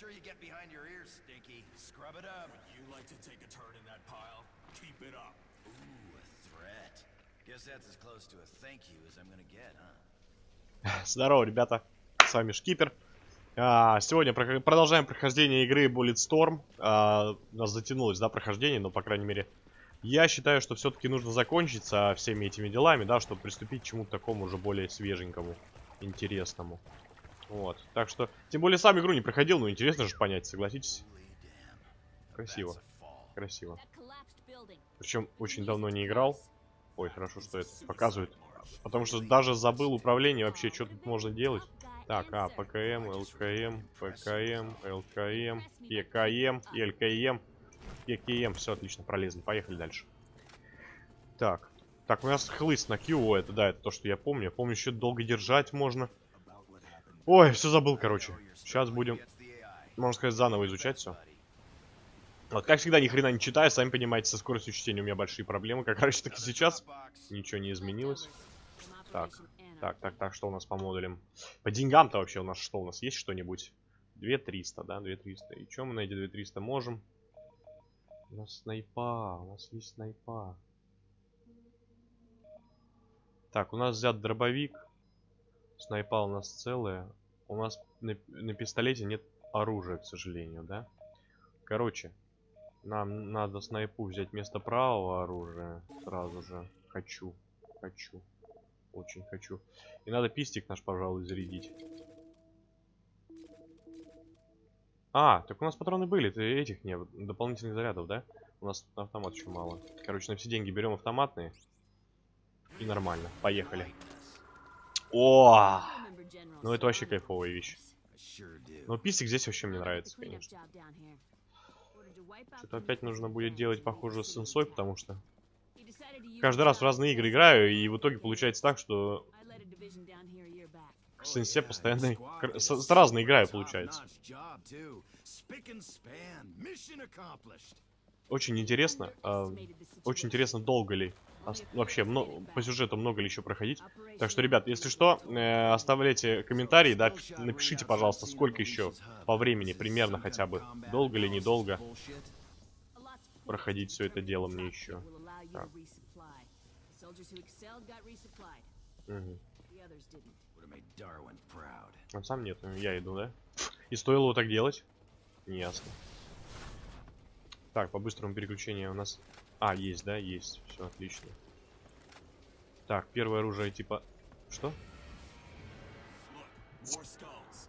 Sure you get behind your ears, Stinky. Scrub it up. You like to take a turn in that pile? Keep it up. Ooh, a threat. Guess that's as close to a thank you as I'm gonna get, huh? Здорово, ребята. С вами Шкипер. А, сегодня прох- продолжаем прохождение игры Bulletstorm. А, у нас затянулось, да, прохождение, но, по крайней мере, я считаю, что все-таки нужно закончить со всеми этими делами, да, чтобы приступить к чему-то такому уже более свеженькому, интересному. Вот. Так что, тем более, сам игру не проходил, но интересно же понять, согласитесь? Красиво. Красиво. Причем очень давно не играл. Ой, хорошо, что это показывает. Потому что даже забыл управление вообще, что тут можно делать. Так, а, ПКМ, ЛКМ, ПКМ, ЛКМ, ЕКМ, ЛКМ, ЕКМ. Все отлично, пролезли. Поехали дальше. Так. Так, у нас хлыст на Q, это да, это то, что я помню. Я помню, еще долго держать можно. Ой, все забыл, короче. Сейчас будем, можно сказать, заново изучать все. Вот, как всегда, ни хрена не читаю, сами понимаете, со скоростью чтения у меня большие проблемы, как раньше, так и сейчас. Ничего не изменилось. Так, так, так, так, что у нас по модулям? По деньгам-то вообще у нас что? У нас есть что-нибудь? 2300, да, 2300. И что мы на эти 2300 можем? У нас снайпа, у нас есть снайпа. Так, у нас взят дробовик. Снайпа у нас целая. У нас на, на пистолете нет оружия, к сожалению, да? Короче, нам надо снайпу взять вместо правого оружия. Сразу же. Хочу. Хочу. Очень хочу. И надо пистик наш, пожалуй, зарядить. А, так у нас патроны были, ты этих нет, дополнительных зарядов, да? У нас автомат еще мало. Короче, на все деньги берем автоматные. И нормально. Поехали. О! Ну это вообще кайфовая вещь. Но пистик здесь вообще мне нравится, конечно. Что-то опять нужно будет делать, похоже, с сенсой, потому что каждый раз в разные игры играю, и в итоге получается так, что к сенсе постоянно с, с разной играю, получается. Очень интересно, а, очень интересно, долго ли, вообще, мно- по сюжету много ли еще проходить. Так что, ребят, если что, э, оставляйте комментарии, да, пиш- напишите, пожалуйста, сколько еще по времени, примерно хотя бы, долго ли, недолго проходить все это дело мне еще. Так. Он сам нет, я иду, да? И стоило его так делать? Неясно. Так, по быстрому переключению у нас... А, есть, да? Есть. Все отлично. Так, первое оружие типа... Что?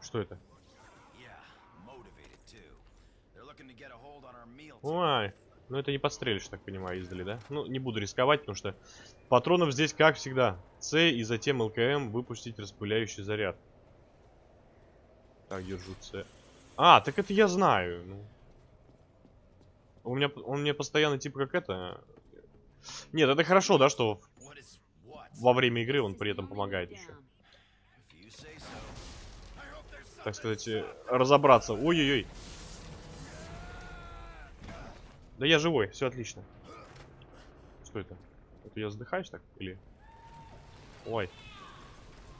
Что это? Ой, ну это не подстрелишь, так понимаю, издали, да? Ну, не буду рисковать, потому что патронов здесь, как всегда, С и затем ЛКМ выпустить распыляющий заряд. Так, держу С. А, так это я знаю. Ну. У меня, он мне постоянно типа как это... Нет, это хорошо, да, что во время игры он при этом помогает еще. Так сказать, э, разобраться. Ой-ой-ой. Да я живой, все отлично. Что это? Это я задыхаюсь так? Или... Ой.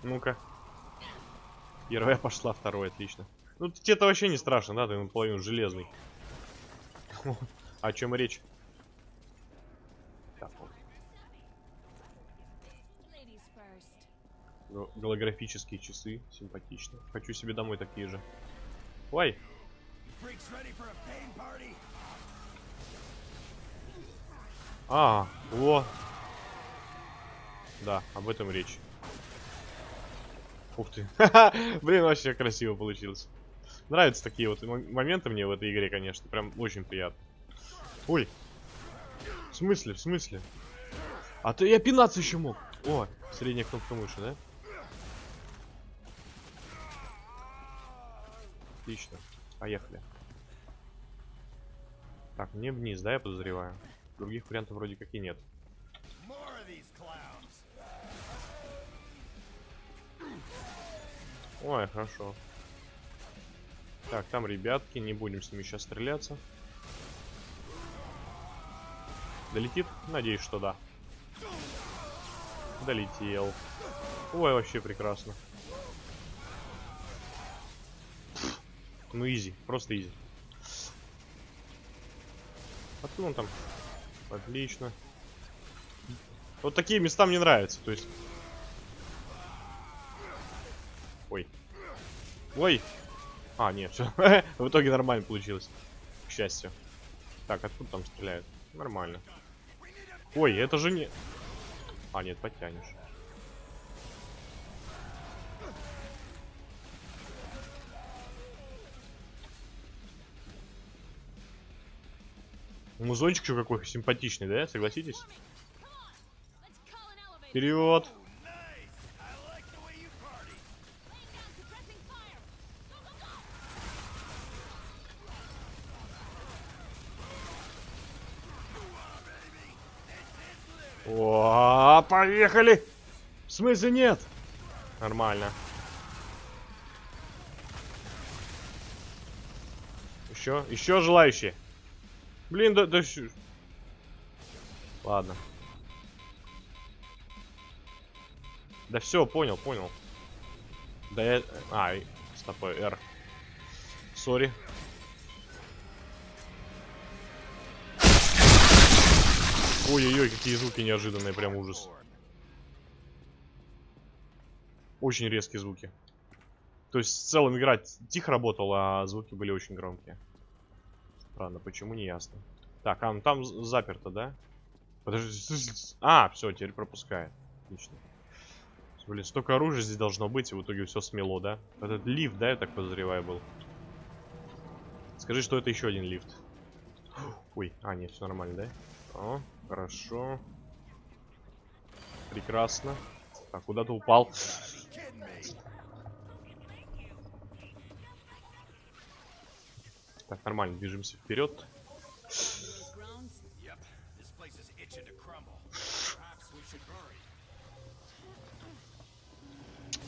Ну-ка. Первая пошла, второй, отлично. Ну, тебе-то вообще не страшно, да? Ты наполовину железный. О чем речь? Голографические часы, симпатично. Хочу себе домой такие же. Ой, А, о. Да, об этом речь. Ух ты. Блин, вообще красиво получилось. Нравятся такие вот мо- моменты мне в этой игре, конечно. Прям очень приятно. Ой. В смысле, в смысле? А то я пинаться еще мог. О, средняя кнопка мыши, да? Отлично. Поехали. Так, мне вниз, да, я подозреваю? Других вариантов вроде как и нет. Ой, хорошо. Так, там ребятки, не будем с ними сейчас стреляться. Долетит? Надеюсь, что да. Долетел. Ой, вообще прекрасно. Ну, изи, просто изи. Откуда он там? Отлично. Вот такие места мне нравятся, то есть... Ой. Ой! А, нет, все. В итоге нормально получилось. К счастью. Так, откуда там стреляют? Нормально. Ой, это же не... А, нет, подтянешь. Музончик еще какой симпатичный, да? Согласитесь? Вперед! Поехали! В смысле нет? Нормально. Еще, еще желающие. Блин, да, да Ладно. Да все, понял, понял. Да я... А, стоп, R. Сори. Ой-ой-ой, какие звуки неожиданные, прям ужас. Очень резкие звуки. То есть в целом игра тихо работала, а звуки были очень громкие. Странно, почему не ясно. Так, а ну там заперто, да? Подожди. А, все, теперь пропускает. Отлично. Блин, столько оружия здесь должно быть, и в итоге все смело, да? Этот лифт, да, я так подозреваю, был. Скажи, что это еще один лифт. Ой, а, нет, все нормально, да? О, хорошо. Прекрасно. Так, куда-то упал. Так, нормально, движемся вперед.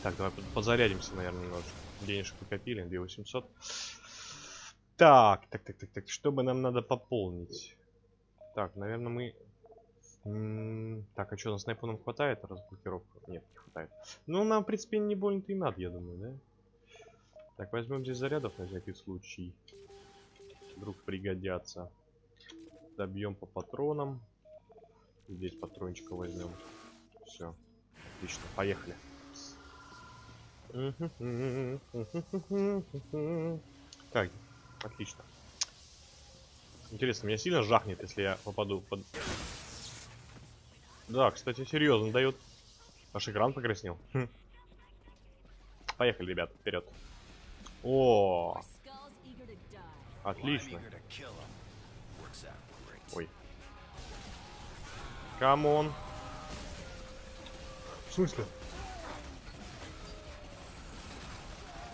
Так, давай под- подзарядимся, наверное, немножко. Денежек покопили, 2800. Так, так, так, так, так, что бы нам надо пополнить? Так, наверное, мы... Так, а что, на снайпу нам хватает разблокировку? Нет, не хватает. Ну, нам, в принципе, не больно-то и надо, я думаю, да? Так, возьмем здесь зарядов на всякий случай. Вдруг пригодятся. Добьем по патронам. Здесь патрончика возьмем. Все. Отлично, поехали. Так, отлично. Интересно, меня сильно жахнет, если я попаду под... Да, кстати, серьезно дает. Аж экран покраснел. Хм. Поехали, ребят, вперед. О, отлично. Ой. Come on. В смысле?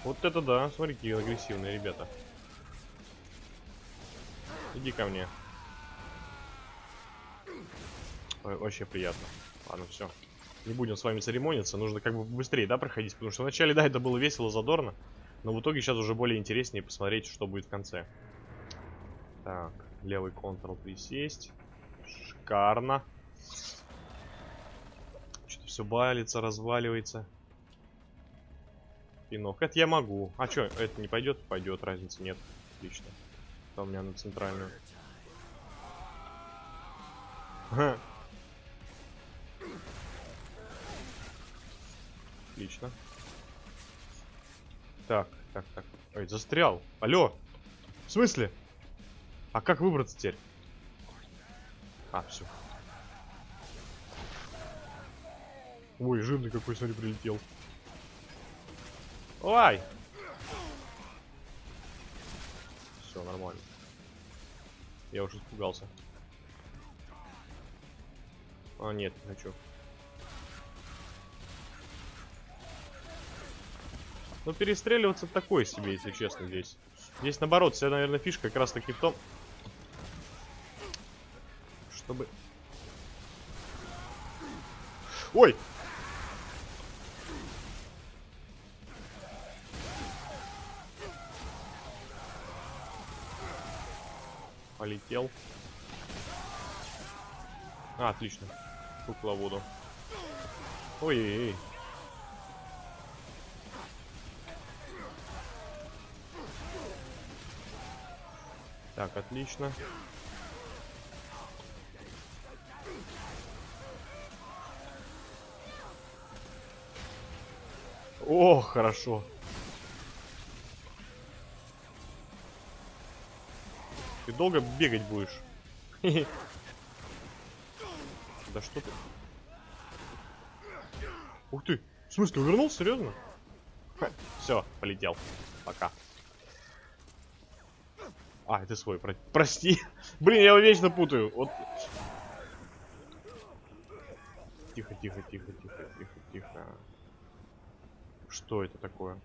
Вот это да, смотри, какие агрессивные ребята. Иди ко мне. Вообще приятно. Ладно, все. Не будем с вами церемониться, нужно как бы быстрее, да, проходить, потому что вначале, да, это было весело, задорно, но в итоге сейчас уже более интереснее посмотреть, что будет в конце. Так, левый контрол присесть. Шикарно. Что-то все балится, разваливается. Пинок. Это я могу. А что, это не пойдет? Пойдет, разницы нет. Отлично. Это у меня на центральную. Отлично. Так, так, так. Ой, застрял. Алло. В смысле? А как выбраться теперь? А, все. Ой, жирный какой, смотри, прилетел. Ой! Все, нормально. Я уже испугался. А, нет, не хочу. Ну, перестреливаться такое себе, если честно, здесь. Здесь, наоборот, вся, наверное, фишка как раз таки в том, чтобы... Ой! Полетел. А, отлично. Кукловоду. Ой-ой-ой. Так, отлично. О, хорошо. Ты долго бегать будешь? Да что ты? Ух ты! В смысле, увернулся? Серьезно? Все, полетел. Пока. А, это свой, про- прости. Блин, я его вечно путаю. Вот. Тихо, тихо, тихо, тихо, тихо, тихо. Что это такое?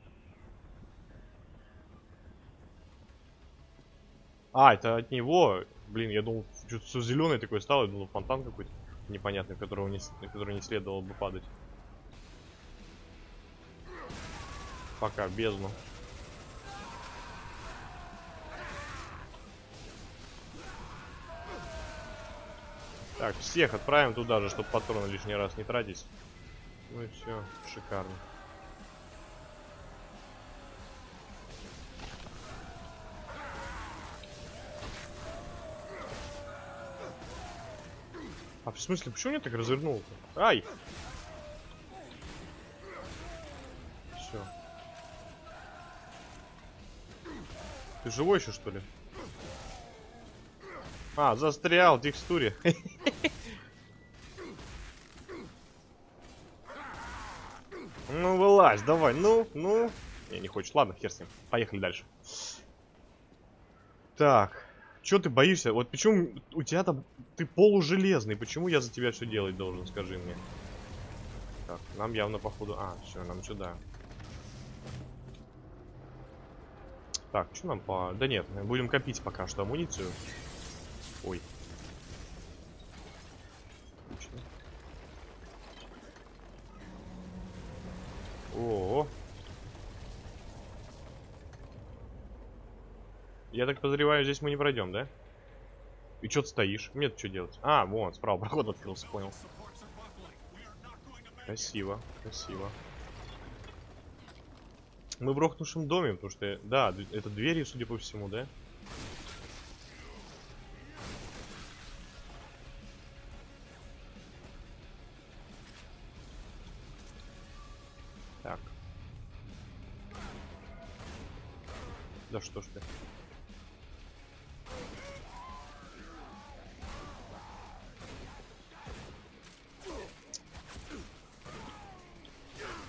А, это от него. Блин, я думал, что-то все зеленое такое стало. Я думал, фонтан какой-то непонятный, в которого не, на который не следовало бы падать. Пока, бездну. Так, всех отправим туда же, чтобы патроны лишний раз не тратить. Ну и все, шикарно. А в смысле, почему я так развернул-то? Ай! Все. Ты живой еще, что ли? А, застрял в текстуре. Вылазь, давай, ну, ну. Не, не хочешь. Ладно, хер с ним. Поехали дальше. Так. Чё ты боишься? Вот почему у тебя там... Ты полужелезный. Почему я за тебя все делать должен, скажи мне. Так, нам явно походу... А, все, нам сюда. Так, что нам по... Да нет, будем копить пока что амуницию. Ой. Отлично. О, Я так подозреваю, здесь мы не пройдем, да? И что ты стоишь? Мне что делать? А, вон, справа проход открылся, понял. Красиво, красиво. Мы в рухнувшем доме, потому что, да, это двери, судя по всему, да? Так. Да что ж ты.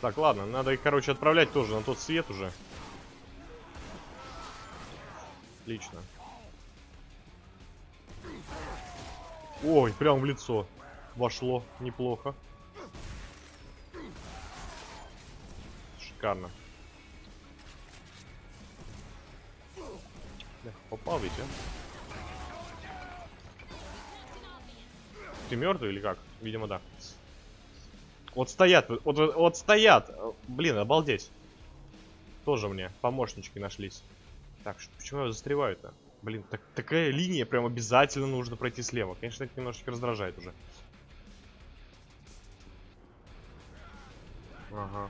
Так, ладно, надо их, короче, отправлять тоже на тот свет уже. Отлично. Ой, прям в лицо. Вошло. Неплохо. Шикарно. Бля, Попал ведь, а? Ты мертвый или как? Видимо, да. Вот стоят, вот, вот, стоят. Блин, обалдеть. Тоже мне помощнички нашлись. Так, почему я застреваю-то? Блин, так, такая линия прям обязательно нужно пройти слева. Конечно, это немножечко раздражает уже. Ага.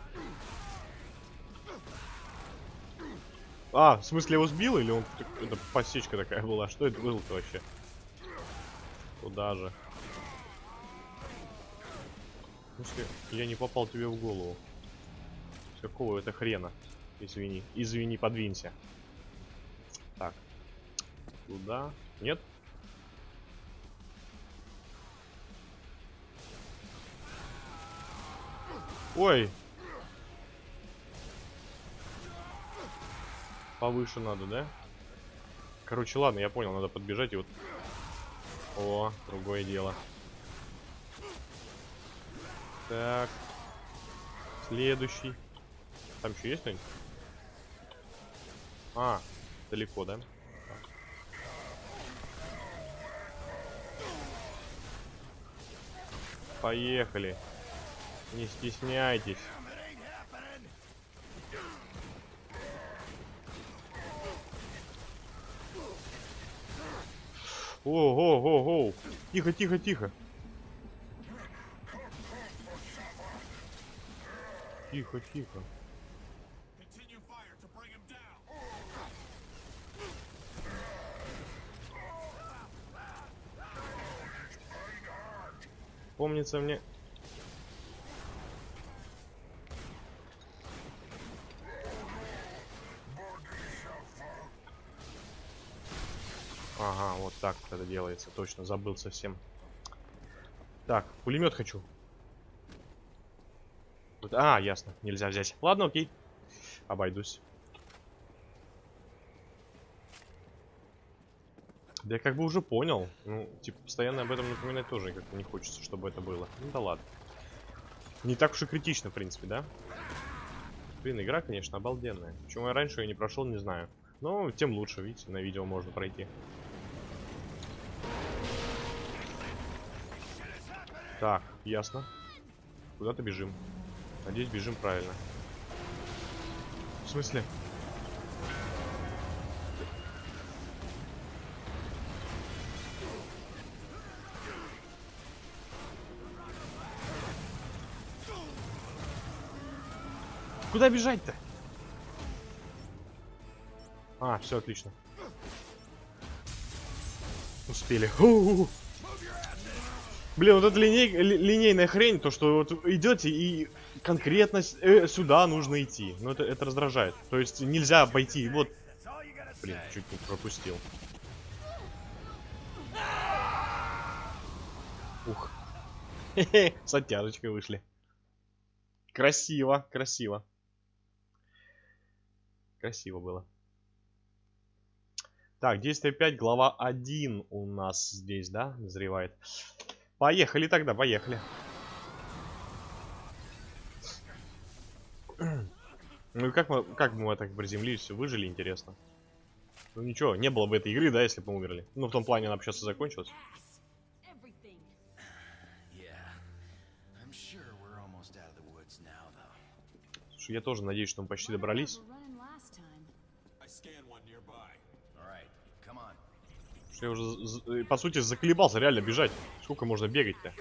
А, в смысле его сбил или он... Это посечка такая была? Что это было-то вообще? Куда же? В смысле, я не попал тебе в голову. Какого это хрена? Извини. Извини, подвинься. Так. Туда. Нет? Ой. Повыше надо, да? Короче, ладно, я понял, надо подбежать и вот... О, другое дело. Так. Следующий. Там еще есть кто-нибудь? А, далеко, да? Поехали. Не стесняйтесь. Ого, ого, Тихо, тихо, тихо. Тихо, тихо. Помнится мне... Ага, вот так это делается. Точно, забыл совсем. Так, пулемет хочу. А, ясно, нельзя взять. Ладно, окей. Обойдусь. Да я как бы уже понял. Ну, типа, постоянно об этом напоминать тоже как-то не хочется, чтобы это было. Ну да ладно. Не так уж и критично, в принципе, да? Блин, игра, конечно, обалденная. Почему я раньше ее не прошел, не знаю. Но тем лучше, видите, на видео можно пройти. Так, ясно. Куда-то бежим. Надеюсь, бежим правильно. В смысле? Куда бежать-то? А, все отлично. Успели. У-у-у. Блин, вот эта линей, ли- линейная хрень, то что вот идете и конкретно э, сюда нужно идти. Ну это, это раздражает. То есть нельзя обойти. Вот, блин, чуть не пропустил. Ух. С оттяжечкой вышли. Красиво, красиво. Красиво было. Так, действие 5, глава 1 у нас здесь, да, назревает. Поехали тогда, поехали. Ну и как мы, как мы так приземлились, выжили, интересно. Ну ничего, не было бы этой игры, да, если бы мы умерли. Ну в том плане она бы сейчас и закончилась. Слушай, я тоже надеюсь, что мы почти добрались. Я уже, э, по сути, заколебался реально бежать. Сколько можно бегать-то?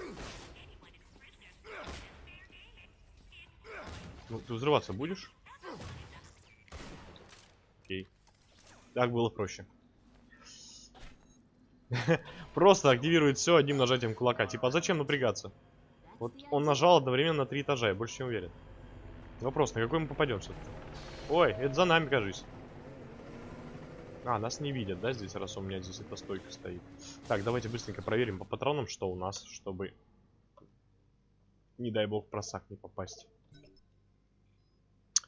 Ну, ты взрываться будешь? Окей. Так было проще. Просто активирует все одним нажатием кулака. Типа, а зачем напрягаться? Вот он нажал одновременно на три этажа, я больше чем уверен. Вопрос, на какой мы попадем все-таки? Ой, это за нами, кажись. А, нас не видят, да, здесь, раз у меня здесь эта стойка стоит. Так, давайте быстренько проверим по патронам, что у нас, чтобы, не дай бог, просак не попасть.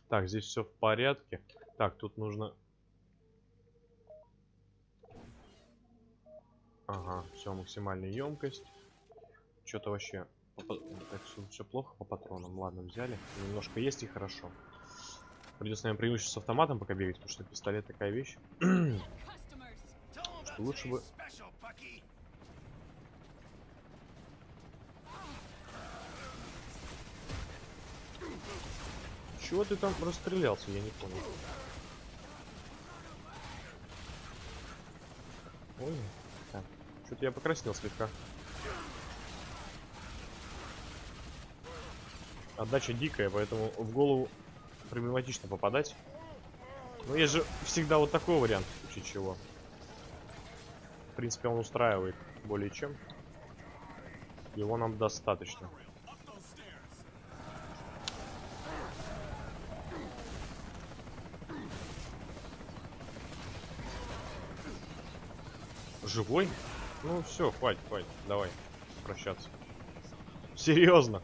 Так, здесь все в порядке. Так, тут нужно... Ага, все, максимальная емкость. Что-то вообще... Все плохо по патронам. Ладно, взяли. Немножко есть и хорошо. Придется, наверное, преимущество с автоматом пока бегать, потому что пистолет такая вещь. About Лучше бы-. Чего ты там расстрелялся, я не понял. Ой, так, что-то я покраснел слегка. Отдача дикая, поэтому в голову проблематично попадать. Но есть же всегда вот такой вариант, в случае чего. В принципе, он устраивает более чем. Его нам достаточно. Живой? Ну все, хватит, хватит. Давай, прощаться. Серьезно.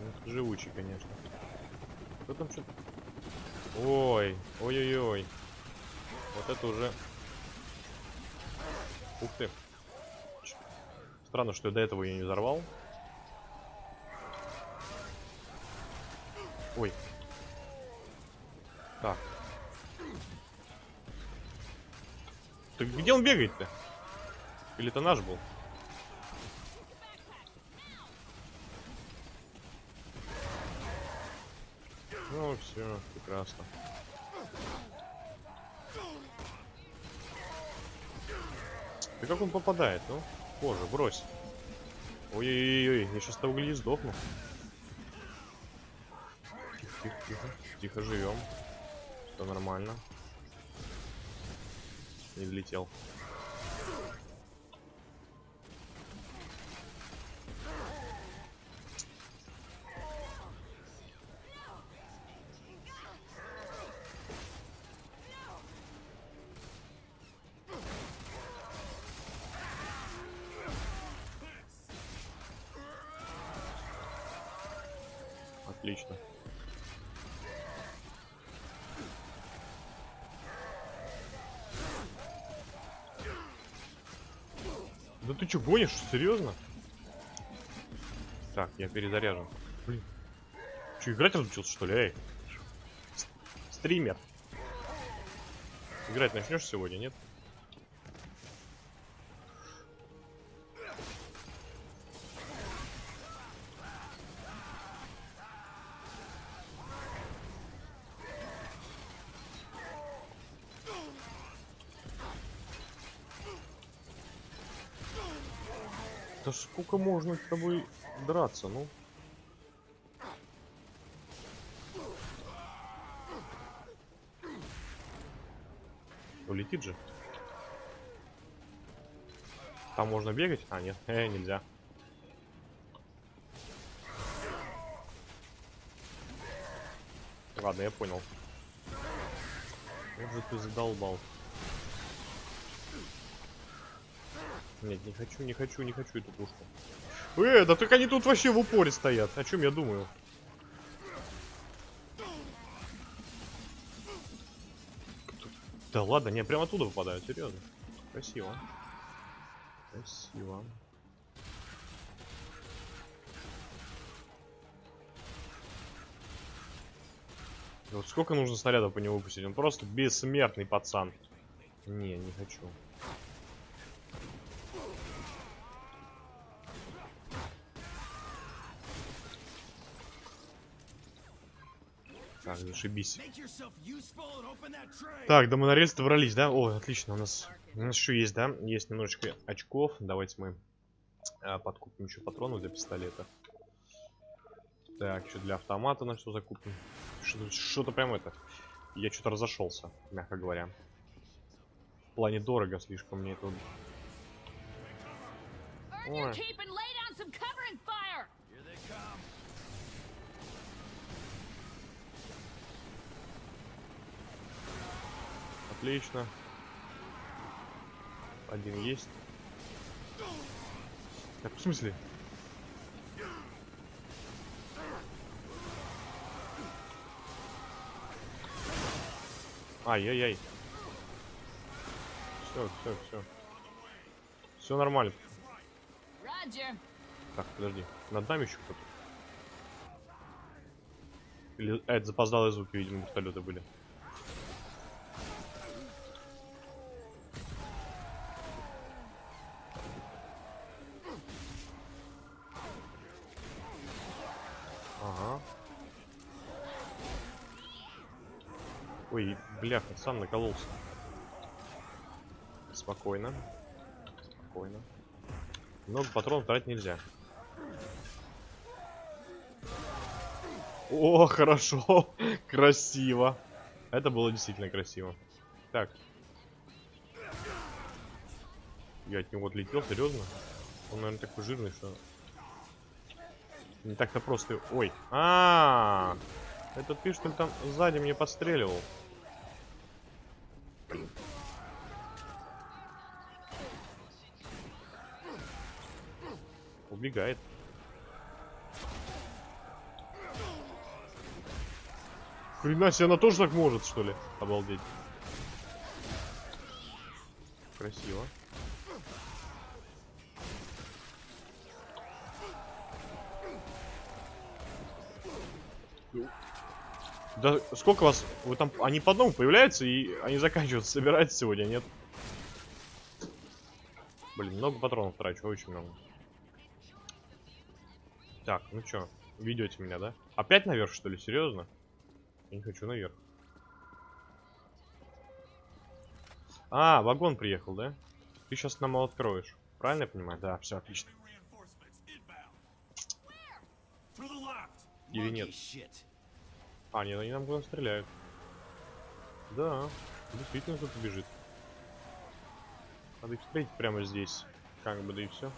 Ну, Живучий, конечно. Кто там что-то... Ой, ой-ой-ой. Вот это уже... Ух ты. Странно, что я до этого ее не взорвал. Ой. Так. Так где он бегает-то? Или это наш был? Ну все, прекрасно. Да как он попадает, ну? Боже, брось. Ой-ой-ой, я сейчас того гляди сдохну. Тихо, тихо. Тихо живем. Все нормально. Не взлетел. Отлично. Да ты что, гонишь? Серьезно? Так, я перезаряжен. Блин. Че, играть разучился, что ли? Эй. Стример. Играть начнешь сегодня, нет? Сколько можно с тобой драться, ну? Улетит же. Там можно бегать? А, нет, э, нельзя. Ладно, я понял. Вот же ты задолбал. Нет, не хочу, не хочу, не хочу эту пушку. Э, да только они тут вообще в упоре стоят. О чем я думаю? Да ладно, не, прямо оттуда выпадают, серьезно. Красиво. Красиво. Вот сколько нужно снарядов по нему выпустить? Он просто бессмертный пацан. Не, не хочу. Так, зашибись. Так, до монорельса добрались, да? О, отлично, у нас, у нас еще есть, да? Есть немножечко очков. Давайте мы а, подкупим еще патронов для пистолета. Так, еще для автомата на все закупим. Что-то что прям это. Я что-то разошелся, мягко говоря. В плане дорого слишком мне это. Ой. Отлично. Один есть. Так, в смысле? Ай-яй-яй. Все, все, все. Все нормально. Roger. Так, подожди. Над нами еще кто-то. Или а, это запоздалые звуки, видимо, вертолеты были. Ой, бляха, сам накололся. Спокойно. Спокойно. Много патронов тратить нельзя. О, хорошо. Красиво. Это было действительно красиво. Так. Я от него отлетел, серьезно? Он, наверное, такой жирный, что... Не так-то просто... Ой. А, -а, а Это ты, что ли, там сзади мне подстреливал? Убегает. Хрена себе, она тоже так может, что ли? Обалдеть. Красиво. Да сколько вас... Вы там... Они по одному появляются и они заканчиваются. Собираются сегодня, нет? Блин, много патронов трачу, очень много. Так, ну чё, ведете меня, да? Опять наверх, что ли? Серьезно? Я не хочу наверх. А, вагон приехал, да? Ты сейчас нам его откроешь. Правильно я понимаю? Да, все отлично. Или нет? А, нет, они нам куда стреляют. Да, действительно кто-то бежит. Надо их встретить прямо здесь. Как бы, да и все.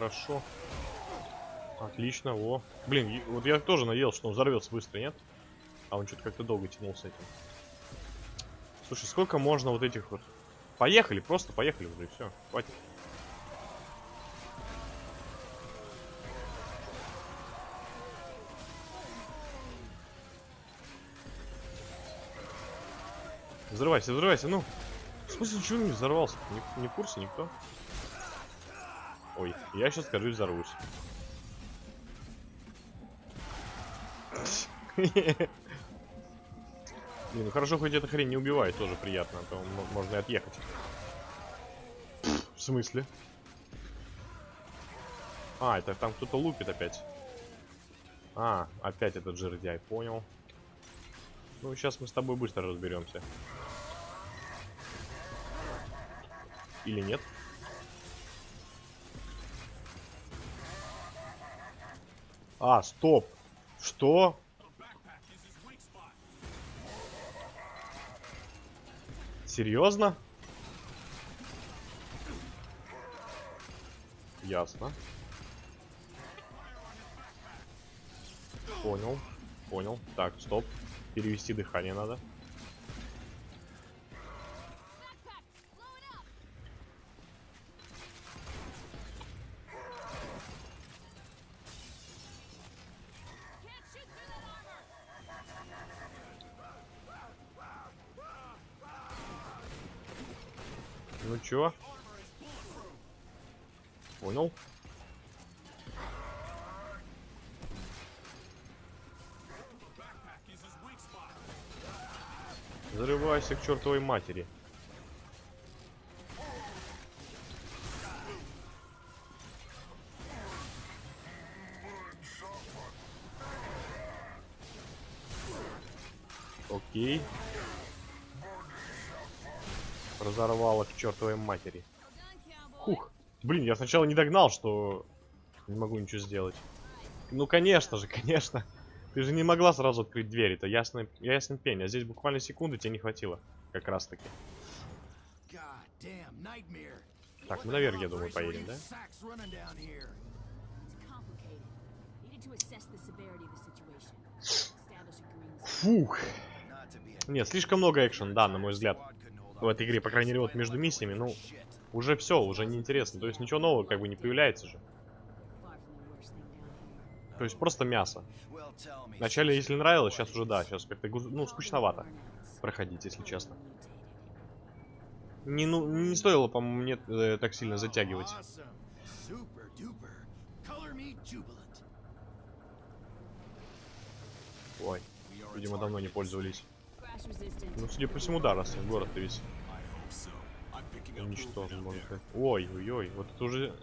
Хорошо. Отлично, о. Блин, вот я тоже надеялся, что он взорвется быстро, нет? А он что-то как-то долго тянул с этим. Слушай, сколько можно вот этих вот... Поехали, просто поехали уже, и все. Хватит. Взрывайся, взрывайся, ну. В смысле, ничего не взорвался? Не, не в курсе никто? Ой, я сейчас, скажу, взорвусь. Не, ну хорошо, хоть эта хрень не убивает, тоже приятно, а то мо- можно и отъехать. В смысле? А, это там кто-то лупит опять. А, опять этот жердяй, понял. Ну, сейчас мы с тобой быстро разберемся. Или нет? А, стоп. Что? Серьезно? Ясно. Понял. Понял. Так, стоп. Перевести дыхание надо. Backpack, blow it up. Can't shoot through that armor. Ну чё? Понял. Взрывайся к чертовой матери. Окей. Разорвало к чертовой матери. Хух. Блин, я сначала не догнал, что не могу ничего сделать. Ну, конечно же, конечно. Ты же не могла сразу открыть дверь, это ясный, ясный пень. А здесь буквально секунды тебе не хватило. Как раз таки. Так, мы наверх, я думаю, поедем, да? Фух. Нет, слишком много экшен, да, на мой взгляд. В этой игре, по крайней мере, вот между миссиями, ну, уже все, уже неинтересно. То есть ничего нового как бы не появляется же. То есть просто мясо. Вначале, если нравилось, сейчас уже да, сейчас как-то, ну, скучновато проходить, если честно. Не, ну, не стоило, по-моему, мне э, так сильно затягивать. Ой, видимо, давно не пользовались. Ну, судя по всему, да, раз город-то весь уничтожен, можно сказать. Ой, ой, ой, вот это уже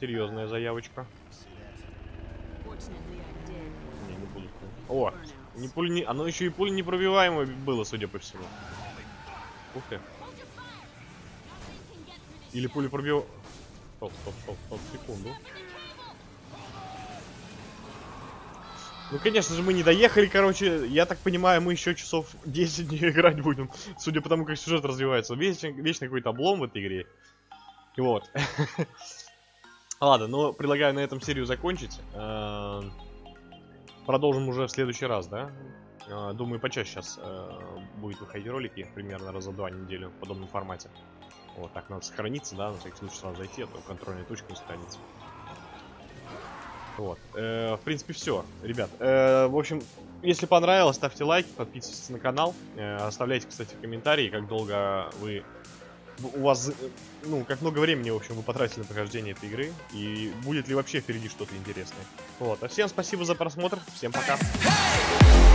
серьезная заявочка. Не, не буду. О, не пуль не... Оно еще и пуль непробиваемое было, судя по всему. Ух ты. Или пули пробил... Стоп, стоп, стоп, стоп, секунду. Up in the cable. Ну, конечно же, мы не доехали, короче. Я так понимаю, мы еще часов 10 не играть будем. Судя по тому, как сюжет развивается. Вечно, вечно какой-то облом в этой игре. Вот. Ладно, ну, предлагаю на этом серию закончить. Эм, Продолжим уже в следующий раз, да? Э, Думаю, почаще сейчас будет выходить ролики, примерно раза два неделю в подобном формате. Вот, так надо сохраниться, да, на всякий случай сразу зайти, а то контрольная точка не сохранится. Вот. Э, в принципе, все, ребят. Э, в общем, если понравилось, ставьте лайк, подписывайтесь на канал. Э, оставляйте, кстати, комментарии, как долго вы... У вас, ну, как много времени, в общем, вы потратили на прохождение этой игры. И будет ли вообще впереди что-то интересное. Вот. А всем спасибо за просмотр. Всем пока. Hey!